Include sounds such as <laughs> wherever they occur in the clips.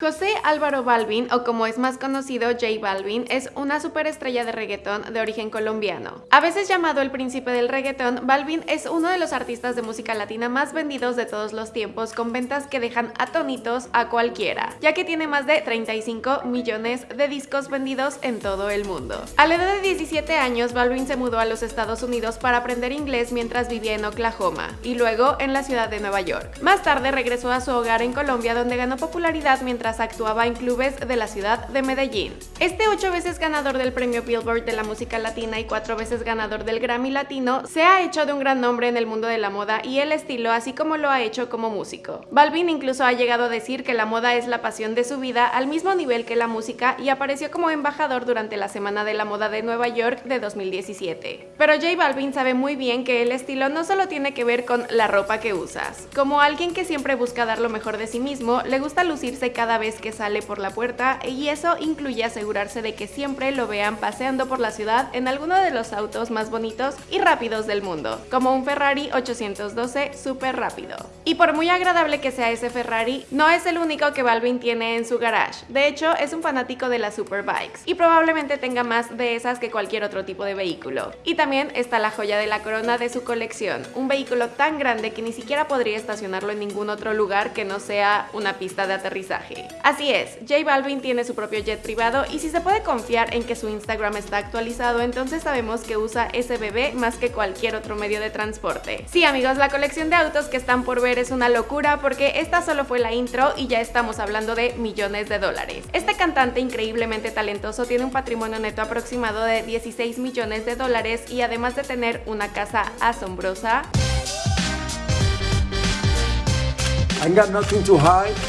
José Álvaro Balvin, o como es más conocido J Balvin, es una superestrella de reggaetón de origen colombiano. A veces llamado el príncipe del reggaetón, Balvin es uno de los artistas de música latina más vendidos de todos los tiempos, con ventas que dejan atónitos a cualquiera, ya que tiene más de 35 millones de discos vendidos en todo el mundo. A la edad de 17 años, Balvin se mudó a los Estados Unidos para aprender inglés mientras vivía en Oklahoma, y luego en la ciudad de Nueva York. Más tarde regresó a su hogar en Colombia, donde ganó popularidad mientras actuaba en clubes de la ciudad de Medellín. Este ocho veces ganador del premio Billboard de la música latina y cuatro veces ganador del Grammy Latino, se ha hecho de un gran nombre en el mundo de la moda y el estilo, así como lo ha hecho como músico. Balvin incluso ha llegado a decir que la moda es la pasión de su vida al mismo nivel que la música y apareció como embajador durante la Semana de la Moda de Nueva York de 2017. Pero J Balvin sabe muy bien que el estilo no solo tiene que ver con la ropa que usas. Como alguien que siempre busca dar lo mejor de sí mismo, le gusta lucirse cada vez que sale por la puerta y eso incluye asegurarse de que siempre lo vean paseando por la ciudad en alguno de los autos más bonitos y rápidos del mundo, como un Ferrari 812 súper rápido. Y por muy agradable que sea ese Ferrari, no es el único que Balvin tiene en su garage. De hecho, es un fanático de las superbikes y probablemente tenga más de esas que cualquier otro tipo de vehículo. Y también está la joya de la corona de su colección, un vehículo tan grande que ni siquiera podría estacionarlo en ningún otro lugar que no sea una pista de aterrizaje. Así es, J Balvin tiene su propio jet privado y si se puede confiar en que su Instagram está actualizado, entonces sabemos que usa ese bebé más que cualquier otro medio de transporte. Sí amigos, la colección de autos que están por ver es una locura porque esta solo fue la intro y ya estamos hablando de millones de dólares. Este cantante increíblemente talentoso tiene un patrimonio neto aproximado de 16 millones de dólares y además de tener una casa asombrosa,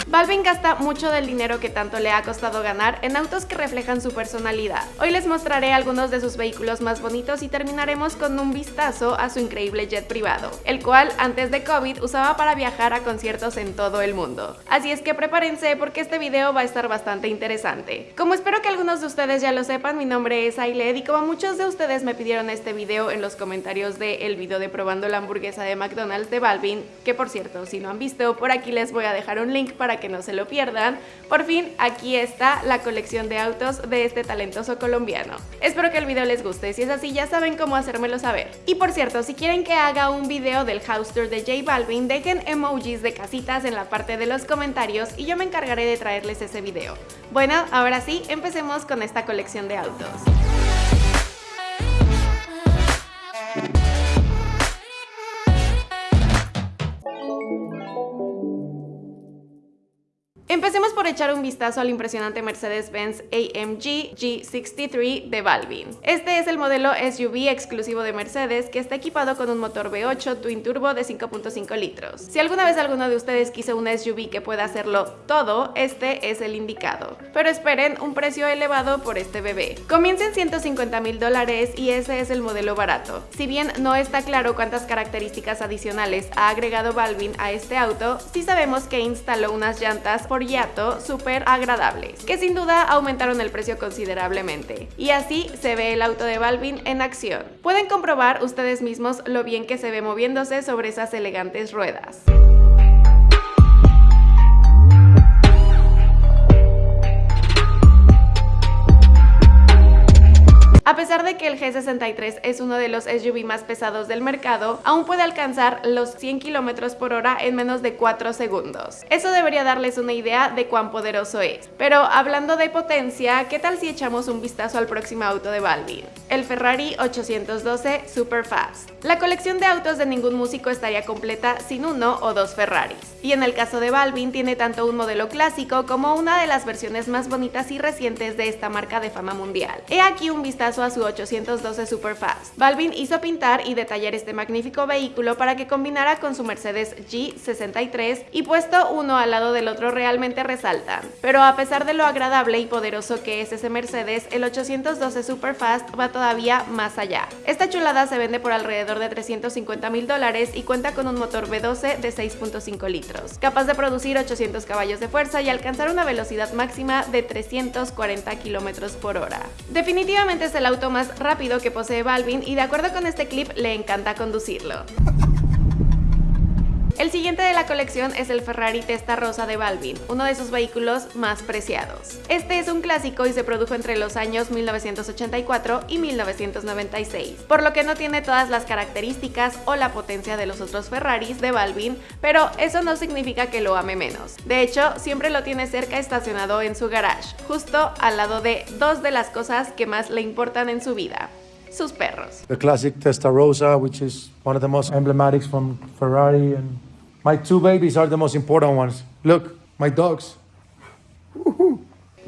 Balvin gasta mucho del dinero que tanto le ha costado ganar en autos que reflejan su personalidad. Hoy les mostraré algunos de sus vehículos más bonitos y terminaremos con un vistazo a su increíble jet privado, el cual antes de COVID usaba para viajar a conciertos en todo el mundo. Así es que prepárense porque este video va a estar bastante interesante. Como espero que algunos de ustedes ya lo sepan, mi nombre es Ailed y como muchos de ustedes me pidieron este video en los comentarios del video de probando la hamburguesa de McDonald's de Balvin, que por cierto, si no han visto, por aquí aquí les voy a dejar un link para que no se lo pierdan. Por fin, aquí está la colección de autos de este talentoso colombiano. Espero que el video les guste, si es así ya saben cómo hacérmelo saber. Y por cierto, si quieren que haga un video del house tour de J Balvin, dejen emojis de casitas en la parte de los comentarios y yo me encargaré de traerles ese video. Bueno, ahora sí, empecemos con esta colección de autos. Por echar un vistazo al impresionante Mercedes-Benz AMG G63 de Balvin. Este es el modelo SUV exclusivo de Mercedes que está equipado con un motor V8 Twin Turbo de 5.5 litros. Si alguna vez alguno de ustedes quiso un SUV que pueda hacerlo todo, este es el indicado. Pero esperen un precio elevado por este bebé. Comienza en 150 mil dólares y ese es el modelo barato. Si bien no está claro cuántas características adicionales ha agregado Balvin a este auto, sí sabemos que instaló unas llantas por Súper agradables, que sin duda aumentaron el precio considerablemente. Y así se ve el auto de Balvin en acción. Pueden comprobar ustedes mismos lo bien que se ve moviéndose sobre esas elegantes ruedas. Pesar de que el G63 es uno de los SUV más pesados del mercado, aún puede alcanzar los 100 km por hora en menos de 4 segundos. Eso debería darles una idea de cuán poderoso es. Pero hablando de potencia, ¿qué tal si echamos un vistazo al próximo auto de Balvin? El Ferrari 812 Superfast. La colección de autos de ningún músico estaría completa sin uno o dos Ferraris. Y en el caso de Balvin tiene tanto un modelo clásico como una de las versiones más bonitas y recientes de esta marca de fama mundial. He aquí un vistazo a su 812 Superfast. Balvin hizo pintar y detallar este magnífico vehículo para que combinara con su Mercedes G63 y puesto uno al lado del otro realmente resaltan. Pero a pesar de lo agradable y poderoso que es ese Mercedes, el 812 Superfast va todavía más allá. Esta chulada se vende por alrededor de 350 mil dólares y cuenta con un motor V12 de 6.5 litros, capaz de producir 800 caballos de fuerza y alcanzar una velocidad máxima de 340 kilómetros por hora. Definitivamente es el auto más rápido que posee Balvin y de acuerdo con este clip le encanta conducirlo. El siguiente de la colección es el Ferrari Testarossa de Balvin, uno de sus vehículos más preciados. Este es un clásico y se produjo entre los años 1984 y 1996, por lo que no tiene todas las características o la potencia de los otros Ferraris de Balvin, pero eso no significa que lo ame menos. De hecho, siempre lo tiene cerca estacionado en su garage, justo al lado de dos de las cosas que más le importan en su vida sus perros. The classic Testarossa, which is one of the most emblematics from Ferrari, and my two babies are the most important ones. Look, my dogs.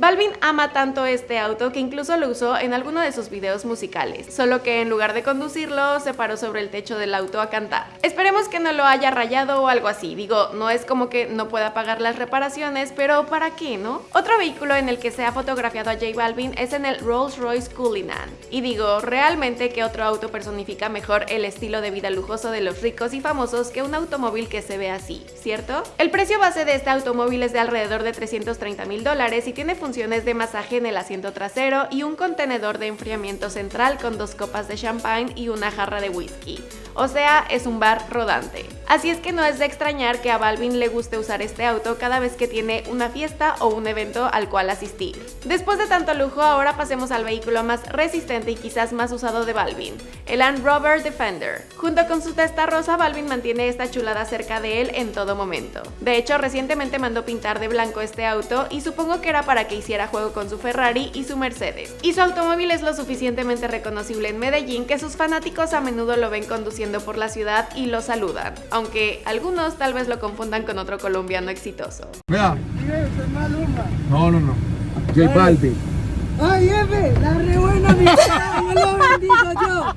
Balvin ama tanto este auto que incluso lo usó en alguno de sus videos musicales, solo que en lugar de conducirlo, se paró sobre el techo del auto a cantar. Esperemos que no lo haya rayado o algo así, digo, no es como que no pueda pagar las reparaciones, pero ¿para qué, no? Otro vehículo en el que se ha fotografiado a J Balvin es en el Rolls Royce Cullinan. Y digo, realmente que otro auto personifica mejor el estilo de vida lujoso de los ricos y famosos que un automóvil que se ve así, ¿cierto? El precio base de este automóvil es de alrededor de 330 mil dólares y tiene función de masaje en el asiento trasero y un contenedor de enfriamiento central con dos copas de champagne y una jarra de whisky o sea, es un bar rodante. Así es que no es de extrañar que a Balvin le guste usar este auto cada vez que tiene una fiesta o un evento al cual asistir. Después de tanto lujo, ahora pasemos al vehículo más resistente y quizás más usado de Balvin, el Land Rover Defender. Junto con su testa rosa, Balvin mantiene esta chulada cerca de él en todo momento. De hecho, recientemente mandó pintar de blanco este auto y supongo que era para que hiciera juego con su Ferrari y su Mercedes. Y su automóvil es lo suficientemente reconocible en Medellín que sus fanáticos a menudo lo ven conduciendo por la ciudad y lo saludan, aunque algunos tal vez lo confundan con otro colombiano exitoso. Vea. No, no, no. J Balvin. Ay, F, la re buena mi lo bendigo yo.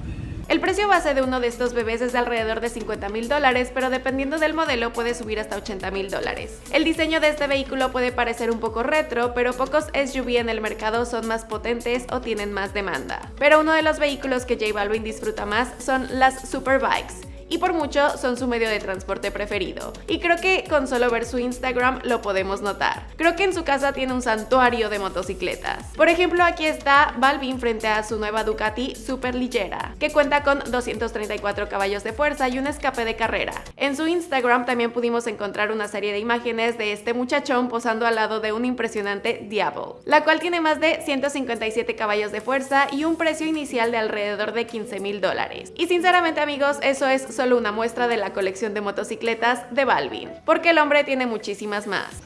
El precio base de uno de estos bebés es de alrededor de 50 mil dólares, pero dependiendo del modelo puede subir hasta 80 mil dólares. El diseño de este vehículo puede parecer un poco retro, pero pocos SUV en el mercado son más potentes o tienen más demanda. Pero uno de los vehículos que J Balvin disfruta más son las Superbikes y por mucho son su medio de transporte preferido. Y creo que con solo ver su Instagram lo podemos notar. Creo que en su casa tiene un santuario de motocicletas. Por ejemplo, aquí está Balvin frente a su nueva Ducati Super Ligera, que cuenta con 234 caballos de fuerza y un escape de carrera. En su Instagram también pudimos encontrar una serie de imágenes de este muchachón posando al lado de un impresionante Diablo, la cual tiene más de 157 caballos de fuerza y un precio inicial de alrededor de 15 mil dólares. Y sinceramente amigos, eso es una muestra de la colección de motocicletas de Balvin, porque el hombre tiene muchísimas más.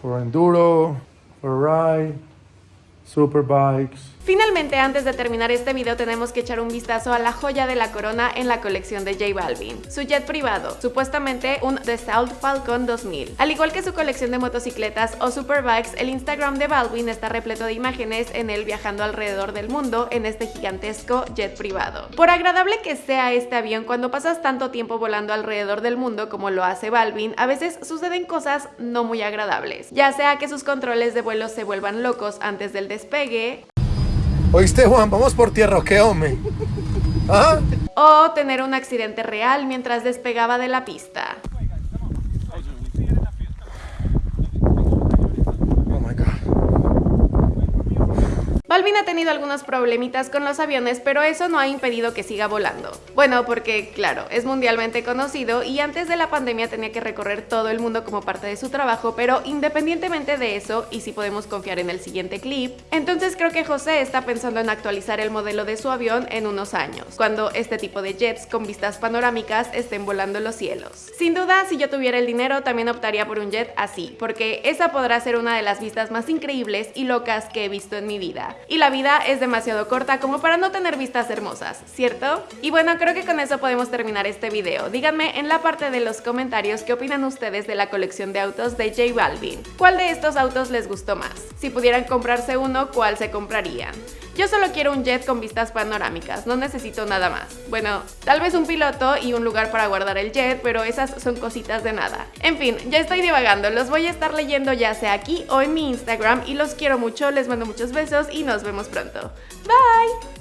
Superbikes, Finalmente, antes de terminar este video, tenemos que echar un vistazo a la joya de la corona en la colección de J Balvin, su jet privado, supuestamente un Dassault Falcon 2000. Al igual que su colección de motocicletas o superbikes, el Instagram de Balvin está repleto de imágenes en él viajando alrededor del mundo en este gigantesco jet privado. Por agradable que sea este avión, cuando pasas tanto tiempo volando alrededor del mundo como lo hace Balvin, a veces suceden cosas no muy agradables, ya sea que sus controles de vuelo se vuelvan locos antes del despegue, ¿Oíste, Juan? Vamos por tierra, ¿qué, hombre? <laughs> ¿Ah? O tener un accidente real mientras despegaba de la pista. Balvin ha tenido algunos problemitas con los aviones, pero eso no ha impedido que siga volando. Bueno, porque claro, es mundialmente conocido y antes de la pandemia tenía que recorrer todo el mundo como parte de su trabajo, pero independientemente de eso, y si podemos confiar en el siguiente clip, entonces creo que José está pensando en actualizar el modelo de su avión en unos años, cuando este tipo de jets con vistas panorámicas estén volando los cielos. Sin duda, si yo tuviera el dinero, también optaría por un jet así, porque esa podrá ser una de las vistas más increíbles y locas que he visto en mi vida y la vida es demasiado corta como para no tener vistas hermosas, ¿cierto? Y bueno, creo que con eso podemos terminar este video. Díganme en la parte de los comentarios qué opinan ustedes de la colección de autos de J Balvin. ¿Cuál de estos autos les gustó más? Si pudieran comprarse uno, ¿cuál se comprarían? Yo solo quiero un jet con vistas panorámicas, no necesito nada más. Bueno, tal vez un piloto y un lugar para guardar el jet, pero esas son cositas de nada. En fin, ya estoy divagando, los voy a estar leyendo ya sea aquí o en mi Instagram y los quiero mucho, les mando muchos besos y nos vemos pronto. Bye!